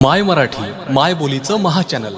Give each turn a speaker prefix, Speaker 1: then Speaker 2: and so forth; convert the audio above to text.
Speaker 1: माय मराठी माय बोलीचं महाचॅनल